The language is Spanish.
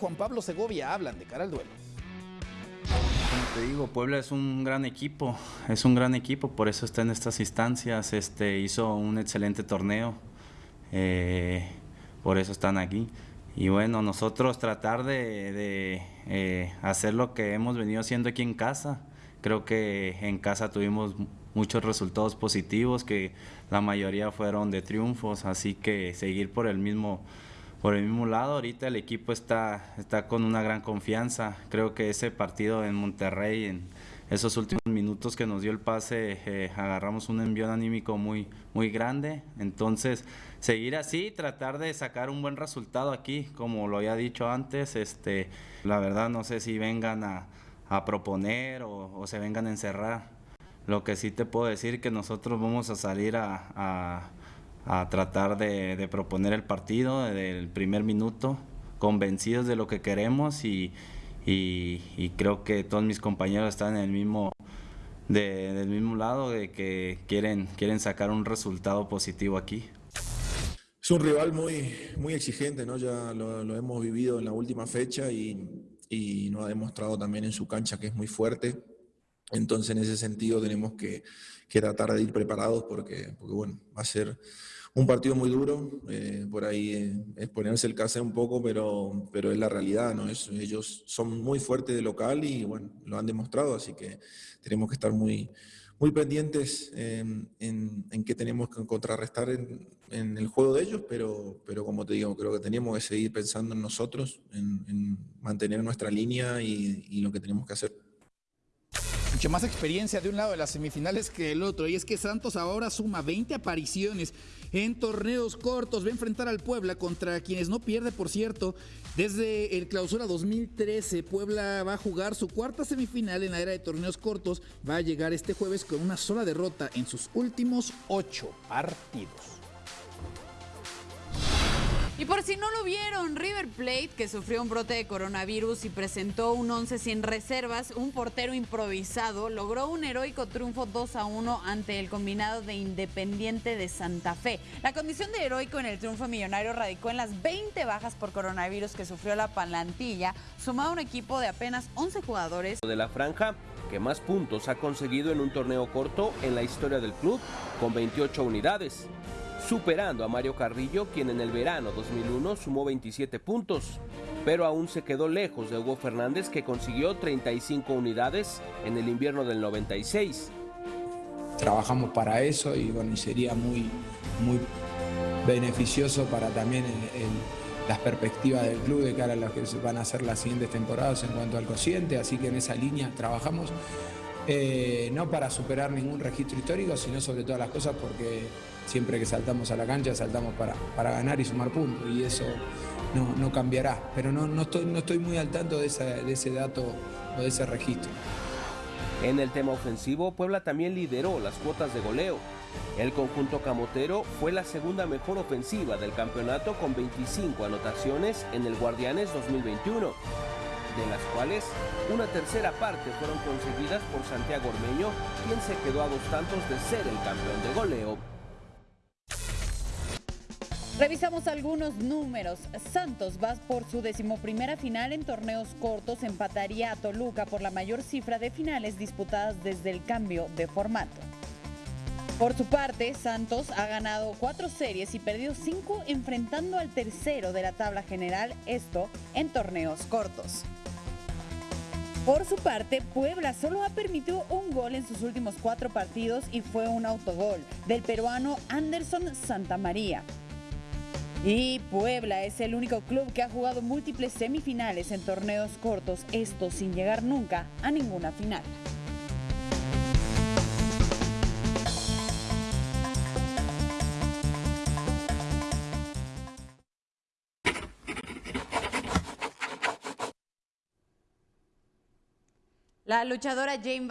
Juan Pablo Segovia hablan de cara al duelo. Como te digo, Puebla es un gran equipo, es un gran equipo, por eso está en estas instancias, este, hizo un excelente torneo, eh, por eso están aquí. Y bueno, nosotros tratar de, eh, hacer lo que hemos venido haciendo aquí en casa, creo que en casa tuvimos muchos resultados positivos, que la mayoría fueron de triunfos, así que seguir por el mismo por el mismo lado, ahorita el equipo está, está con una gran confianza. Creo que ese partido en Monterrey, en esos últimos minutos que nos dio el pase, eh, agarramos un envío anímico muy, muy grande. Entonces, seguir así, tratar de sacar un buen resultado aquí, como lo había dicho antes. Este, la verdad, no sé si vengan a, proponer o, se vengan a encerrar. Lo que sí te puedo decir que nosotros vamos a salir a tratar de, proponer el partido desde el primer minuto, convencidos de lo que queremos y, creo que todos mis compañeros están en el mismo, del mismo lado, de que quieren, quieren sacar un resultado positivo aquí. Es un rival muy, muy exigente, ¿no? ya lo, hemos vivido en la última fecha y, y ha demostrado también en su cancha que es muy fuerte. Entonces, en ese sentido, tenemos que, tratar de ir preparados porque, porque, bueno, va a ser un partido muy duro, eh, por ahí eh, es ponerse el caso un poco, pero, pero es la realidad, ¿no? Es, ellos son muy fuertes de local y bueno, lo han demostrado, así que tenemos que estar muy, muy pendientes en, en qué tenemos que contrarrestar en, el juego de ellos, pero, pero como te digo, creo que tenemos que seguir pensando en nosotros, en, mantener nuestra línea y lo que tenemos que hacer mucha más experiencia de un lado de las semifinales que el otro. Y es que Santos ahora suma 20 apariciones en torneos cortos. Va a enfrentar al Puebla contra quienes no pierde, por cierto. Desde el clausura 2013, Puebla va a jugar su cuarta semifinal en la era de torneos cortos. Va a llegar este jueves con una sola derrota en sus últimos ocho partidos. Y por si no lo vieron, River Plate, que sufrió un brote de coronavirus y presentó un 11 sin reservas, un portero improvisado, logró un heroico triunfo 2 a 1 ante el combinado de Independiente de Santa Fe. La condición de heroico en el triunfo millonario radicó en las 20 bajas por coronavirus que sufrió la palantilla, sumado a un equipo de apenas 11 jugadores. De la franja, que más puntos ha conseguido en un torneo corto en la historia del club, con 28 unidades superando a Mario Carrillo, quien en el verano 2001 sumó 27 puntos, pero aún se quedó lejos de Hugo Fernández, que consiguió 35 unidades en el invierno del 96. Trabajamos para eso y bueno, sería muy, muy beneficioso para también las perspectivas del club de cara a lo que van a ser las siguientes temporadas en cuanto al cociente, así que en esa línea trabajamos. Eh, no para superar ningún registro histórico, sino sobre todas las cosas porque siempre que saltamos a la cancha saltamos para, para ganar y sumar puntos y eso no, cambiará. Pero no, no, estoy, no estoy muy al tanto de, de ese dato o de ese registro. En el tema ofensivo, Puebla también lideró las cuotas de goleo. El conjunto camotero fue la segunda mejor ofensiva del campeonato con 25 anotaciones en el Guardianes 2021 de las cuales una tercera parte fueron conseguidas por Santiago Ormeño, quien se quedó a dos tantos de ser el campeón de goleo. Revisamos algunos números. Santos va por su decimoprimera final en torneos cortos, empataría a Toluca por la mayor cifra de finales disputadas desde el cambio de formato. Por su parte, Santos ha ganado cuatro series y perdido cinco enfrentando al tercero de la tabla general, esto en torneos cortos. Por su parte, Puebla solo ha permitido un gol en sus últimos cuatro partidos y fue un autogol del peruano Anderson Santamaría. Y Puebla es el único club que ha jugado múltiples semifinales en torneos cortos, esto sin llegar nunca a ninguna final. La luchadora Jane